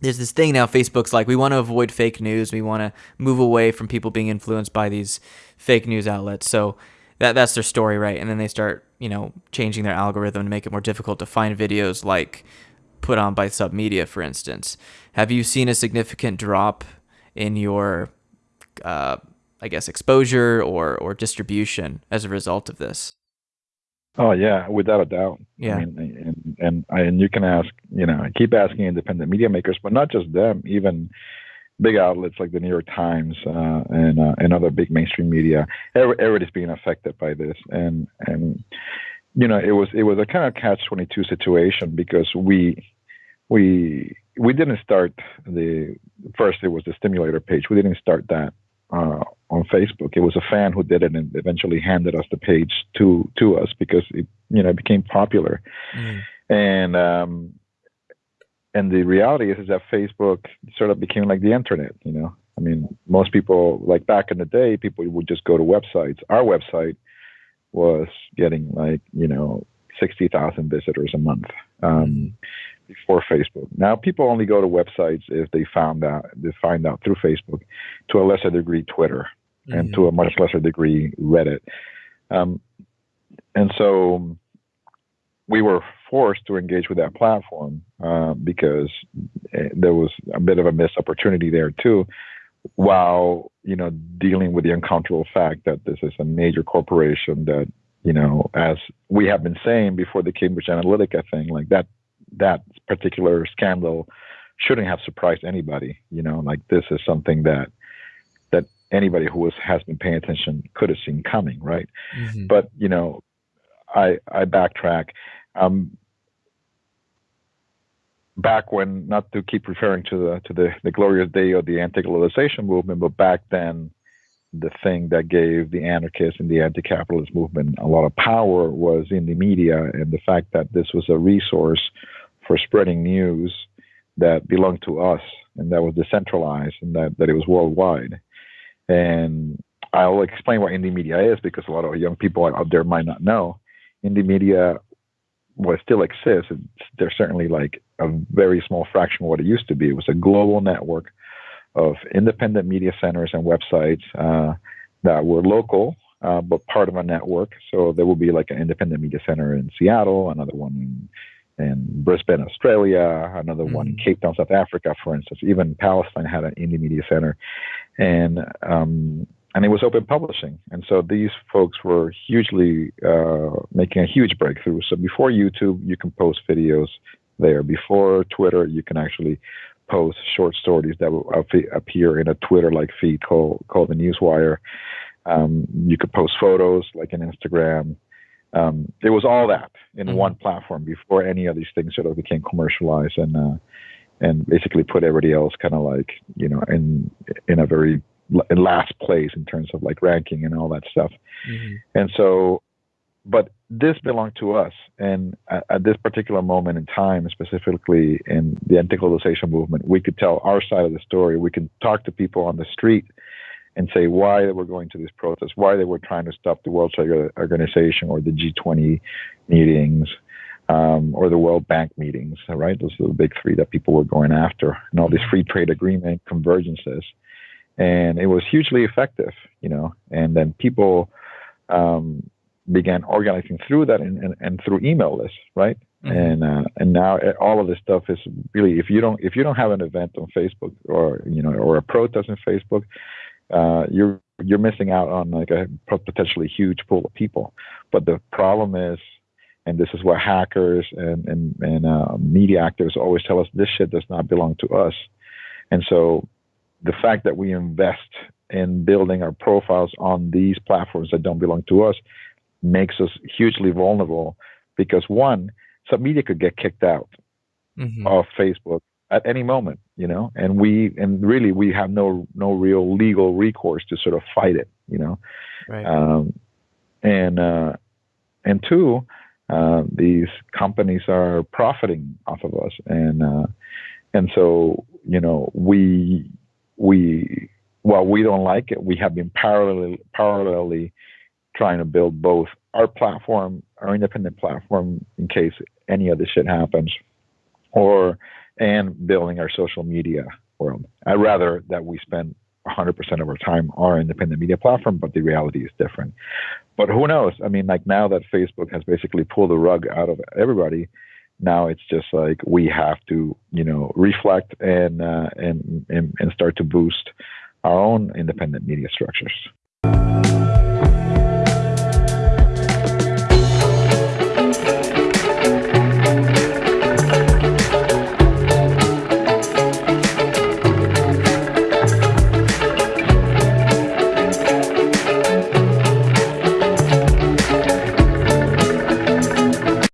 there's this thing now facebook's like we want to avoid fake news. We want to move away from people being influenced by these fake news outlets. So that that's their story right? And then they start you know changing their algorithm to make it more difficult to find videos like put on by submedia for instance. Have you seen a significant drop in your uh, i guess exposure or or distribution as a result of this? Oh yeah, without a doubt. Yeah. I mean, and and and you can ask, you know, I keep asking independent media makers, but not just them, even big outlets like the New York Times uh, and uh, and other big mainstream media. Everybody's being affected by this, and and you know, it was it was a kind of catch twenty two situation because we we we didn't start the first. It was the stimulator page. We didn't start that uh, on Facebook. It was a fan who did it and eventually handed us the page to to us because it you know became popular. Mm. And um, and the reality is, is that Facebook sort of became like the internet. You know, I mean, most people like back in the day, people would just go to websites. Our website was getting like you know sixty thousand visitors a month. Um, before Facebook. Now people only go to websites if they found out they find out through Facebook, to a lesser degree Twitter, mm-hmm. and to a much lesser degree Reddit. Um, and so we were forced to engage with that platform uh, because eh, there was a bit of a missed opportunity there too while you know dealing with the uncomfortable fact that this is a major corporation that you know as we have been saying before the cambridge analytica thing like that that particular scandal shouldn't have surprised anybody you know like this is something that that anybody who was, has been paying attention could have seen coming, right? Mm-hmm. But you know, I I backtrack. Um, back when, not to keep referring to the to the, the glorious day of the anti-globalization movement, but back then, the thing that gave the anarchists and the anti-capitalist movement a lot of power was Indymedia and the fact that this was a resource for spreading news that belonged to us and that was decentralized and that, that it was worldwide. And I'll explain what Indymedia is because a lot of young people out there might not know. Indymedia, what still exists, there's certainly like a very small fraction of what it used to be. It was a global network of independent media centers and websites uh, that were local, uh, but part of a network. So there will be like an independent media center in Seattle, another one in in Brisbane, Australia, another mm-hmm. one in mm. Cape Town, South Africa, for instance. Even Palestine had an Indymedia center, and um, and it was open publishing. And so these folks were hugely uh, making a huge breakthrough. So before YouTube, you can post videos there. Before Twitter, you can actually post short stories that will appear in a Twitter-like feed called called the Newswire. Um, you could post photos like in Instagram um, it was all that in mm-hmm. one platform before any of these things sort of became commercialized and uh, and basically put everybody else kind of like you know in in a very in last place in terms of like ranking and all that stuff. Mm-hmm. And so, but this belonged to us, and at, at, this particular moment in time, specifically in the anti-globalization movement, we could tell our side of the story. We could talk to people on the street and say why they were going to this protest, why they were trying to stop the World Trade Organization or the G20 meetings um, or the World Bank meetings, right? Those are the big three that people were going after, and all these free trade agreement convergences. And it was hugely effective, you know. And then people um, began organizing through that and, and, and through email lists, right? Mm-hmm. And uh, and now all of this stuff is really if you don't if you don't have an event on Facebook or you know or a protest on Facebook, uh, you're you're missing out on like a potentially huge pool of people. But the problem is, and this is what hackers and and, and uh, media actors always tell us: this shit does not belong to us. And so, the fact that we invest in building our profiles on these platforms that don't belong to us makes us hugely vulnerable because one, subMedia could get kicked out mm-hmm. of Facebook at any moment, you know, and we and really we have no no real legal recourse to sort of fight it, you know, right. um, and uh, and two, uh, these companies are profiting off of us, and uh, and so you know we we while we don't like it, we have been parallelly parallelly trying to build both our platform, our independent platform, in case any of this shit happens, or and building our social media world. I'd rather that we spend 100% of our time on our independent media platform, but the reality is different. But who knows? I mean, like now that Facebook has basically pulled the rug out of everybody, now it's just like we have to, you know, reflect and uh, and, and and start to boost our own independent media structures.